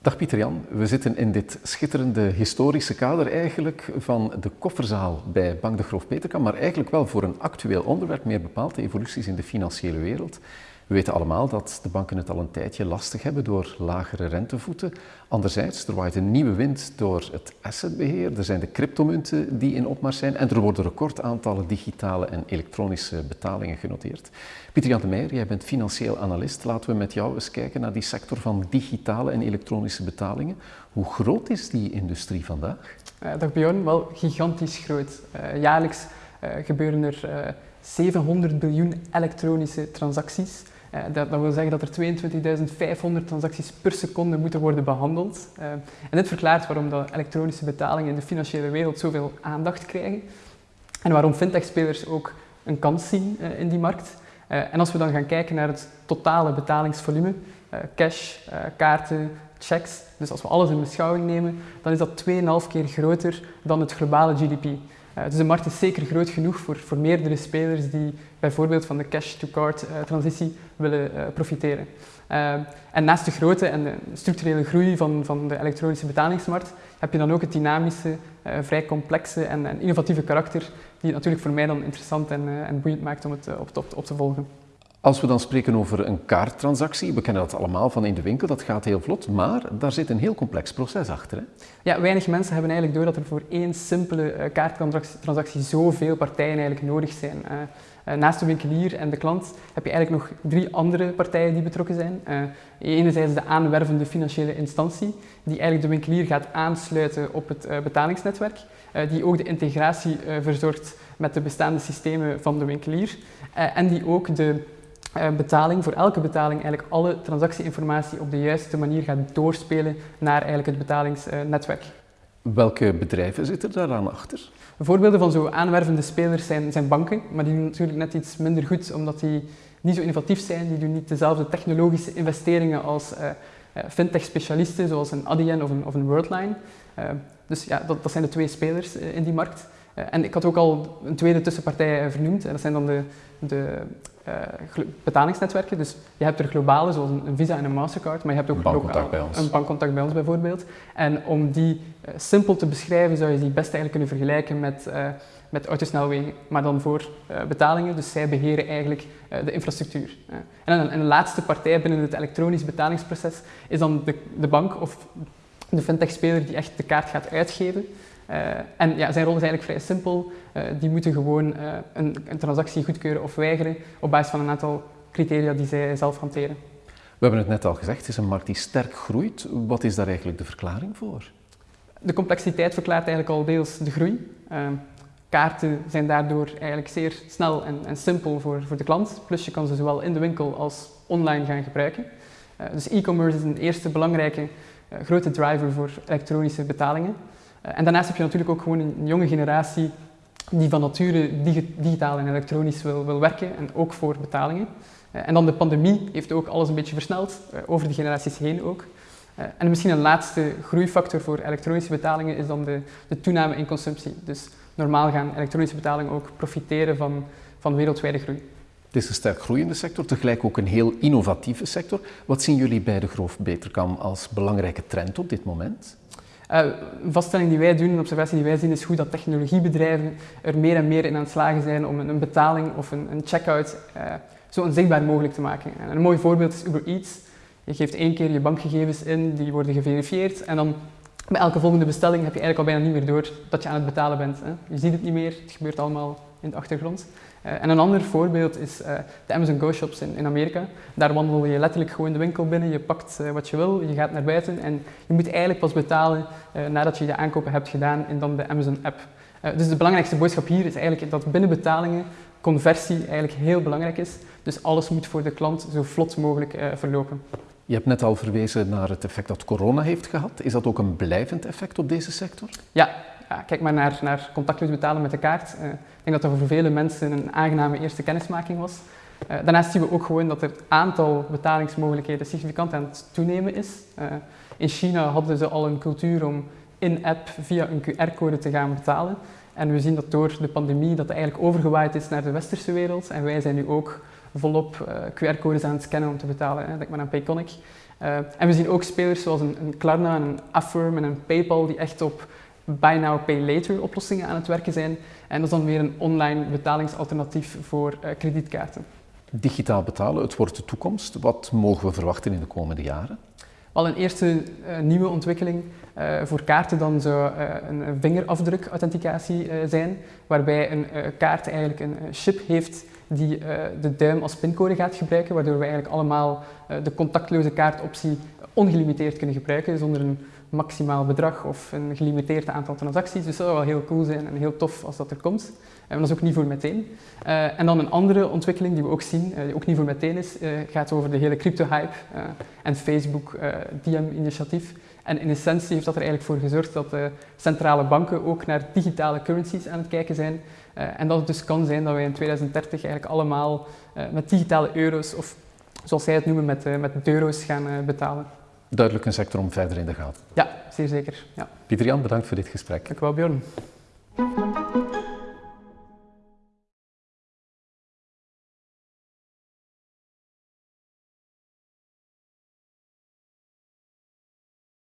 Dag Pieter-Jan, we zitten in dit schitterende historische kader eigenlijk van de kofferzaal bij Bank de Groof Peterkam, maar eigenlijk wel voor een actueel onderwerp, meer bepaald de evoluties in de financiële wereld. We weten allemaal dat de banken het al een tijdje lastig hebben door lagere rentevoeten. Anderzijds, er waait een nieuwe wind door het assetbeheer. Er zijn de cryptomunten die in opmars zijn en er worden recordaantallen digitale en elektronische betalingen genoteerd. Pieter Jan de Meijer, jij bent financieel analist. Laten we met jou eens kijken naar die sector van digitale en elektronische betalingen. Hoe groot is die industrie vandaag? Uh, dag Bjorn, wel gigantisch groot. Uh, jaarlijks uh, gebeuren er 700 biljoen elektronische transacties. Uh, dat, dat, wil zeggen dat er 22.500 transacties per seconde moeten worden behandeld. Uh, en dit verklaart waarom de elektronische betalingen in de financiële wereld zoveel aandacht krijgen. En waarom fintech-spelers ook een kans zien uh, in die markt. en als we dan gaan kijken naar het totale betalingsvolume, cash, kaarten, checks, dus als we alles in beschouwing nemen, dan is dat 2,5 keer groter dan het globale GDP. Uh, dus de markt is zeker groot genoeg voor, voor meerdere spelers die bijvoorbeeld van de cash-to-card uh, transitie willen uh, profiteren. en naast de grote en de structurele groei van, van de elektronische betalingsmarkt heb je dan ook het dynamische, vrij complexe en, en, innovatieve karakter die het natuurlijk voor mij dan interessant en, en boeiend maakt om het op, op, op te volgen. Als we dan spreken over een kaarttransactie, we kennen dat allemaal van in de winkel, dat gaat heel vlot, maar daar zit een heel complex proces achter. Hè? Ja, weinig mensen hebben eigenlijk door dat er voor één simpele uh, kaarttransactie zoveel partijen eigenlijk nodig zijn. Uh, naast de winkelier en de klant heb je eigenlijk nog drie andere partijen die betrokken zijn. enerzijds de aanwervende financiële instantie, die eigenlijk de winkelier gaat aansluiten op het betalingsnetwerk, die ook de integratie verzorgt met de bestaande systemen van de winkelier en die ook de betaling, voor elke betaling eigenlijk alle transactieinformatie op de juiste manier gaat doorspelen naar eigenlijk het betalingsnetwerk. Welke bedrijven zitten daar aan achter? Voorbeelden van zo aanwervende spelers zijn, zijn banken, maar die doen natuurlijk net iets minder goed omdat die niet zo innovatief zijn. Die doen niet dezelfde technologische investeringen als uh, fintech-specialisten zoals een Adyen of een, of een Worldline. Uh, dus ja, dat, dat, zijn de twee spelers in die markt. En ik had ook al een tweede tussenpartij vernoemd. En dat zijn dan de, de uh, betalingsnetwerken. Dus je hebt er globale, zoals een, Visa en een Mastercard, maar je hebt ook een bankcontact bij ons. Een bankcontact bij ons bijvoorbeeld. En om die uh, simpel te beschrijven, zou je die best eigenlijk kunnen vergelijken met, uh, met autosnelwegen, maar dan voor betalingen. Dus zij beheren eigenlijk de infrastructuur. En een, een, laatste partij binnen het elektronisch betalingsproces is dan de, de bank of de fintech-speler die echt de kaart gaat uitgeven. Uh, en ja, zijn rol is eigenlijk vrij simpel. Uh, die moeten gewoon uh, een, een, transactie goedkeuren of weigeren op basis van een aantal criteria die zij zelf hanteren. We hebben het net al gezegd, het is een markt die sterk groeit. Wat is daar eigenlijk de verklaring voor? De complexiteit verklaart eigenlijk al deels de groei. kaarten zijn daardoor eigenlijk zeer snel en, en, simpel voor, voor de klant. Plus je kan ze zowel in de winkel als online gaan gebruiken. dus e-commerce is een eerste belangrijke grote driver voor elektronische betalingen. Eh, en daarnaast heb je natuurlijk ook gewoon een jonge generatie die van nature digitaal en elektronisch wil, wil werken en ook voor betalingen. Eh, en dan de pandemie heeft ook alles een beetje versneld, eh, over de generaties heen ook. En misschien een laatste groeifactor voor elektronische betalingen is dan de, de toename in consumptie. Dus normaal gaan elektronische betalingen ook profiteren van, van wereldwijde groei. Het is een sterk groeiende sector, tegelijk ook een heel innovatieve sector. Wat zien jullie bij de Groof Beterkam als belangrijke trend op dit moment? Uh, een vaststelling die wij doen, een observatie die wij zien, is goed dat technologiebedrijven er meer en meer in aan het slagen zijn om een, betaling of een, een checkout uh, zo onzichtbaar mogelijk te maken. En een mooi voorbeeld is Uber Eats. Je geeft één keer je bankgegevens in, die worden geverifieerd en dan bij elke volgende bestelling heb je eigenlijk al bijna niet meer door dat je aan het betalen bent. Hè. Je ziet het niet meer, het gebeurt allemaal in de achtergrond. Uh, en een ander voorbeeld is uh, de Amazon Go Shops in, in, Amerika. Daar wandel je letterlijk gewoon de winkel binnen, je pakt uh, wat je wil, je gaat naar buiten en je moet eigenlijk pas betalen nadat je je aankopen hebt gedaan in dan de Amazon app. dus de belangrijkste boodschap hier is eigenlijk dat binnen betalingen conversie eigenlijk heel belangrijk is. Dus alles moet voor de klant zo vlot mogelijk verlopen. Je hebt net al verwezen naar het effect dat corona heeft gehad. Is dat ook een blijvend effect op deze sector? Ja, ja, kijk maar naar, naar contactloos betalen met de kaart. Uh, ik denk dat dat voor vele mensen een aangename eerste kennismaking was. Uh, daarnaast zien we ook gewoon dat het aantal betalingsmogelijkheden significant aan het toenemen is. Uh, in China hadden ze al een cultuur om in-app via een QR-code te gaan betalen. En we zien dat door de pandemie dat eigenlijk overgewaaid is naar de westerse wereld. En wij zijn nu ook volop QR-codes aan het scannen om te betalen. Hè. Denk maar aan Payconic. en we zien ook spelers zoals een, Klarna, een Affirm en een PayPal die echt op buy now, pay later oplossingen aan het werken zijn. En dat is dan weer een online betalingsalternatief voor kredietkaarten. Digitaal betalen, het wordt de toekomst. Wat mogen we verwachten in de komende jaren? Al een eerste nieuwe ontwikkeling uh, voor kaarten dan zou uh, een vingerafdruk-authenticatie zijn, waarbij een kaart eigenlijk een chip heeft die de duim als pincode gaat gebruiken, waardoor we eigenlijk allemaal de contactloze kaartoptie ongelimiteerd kunnen gebruiken zonder een maximaal bedrag of een gelimiteerd aantal transacties. Dus dat zou wel heel cool zijn en heel tof als dat er komt. Maar dat is ook niet voor meteen. en dan een andere ontwikkeling die we ook zien, die ook niet voor meteen is, gaat over de hele crypto-hype en Facebook DM-initiatief. En in essentie heeft dat er eigenlijk voor gezorgd dat de centrale banken ook naar digitale currencies aan het kijken zijn. Uh, en dat het dus kan zijn dat wij in 2030 eigenlijk allemaal uh, met digitale euro's, of zoals zij het noemen, met, uh, met euro's gaan betalen. Duidelijk een sector om verder in de gaten. Ja, zeer zeker. Ja. Pieter Jan, bedankt voor dit gesprek. Dank u wel, Bjorn.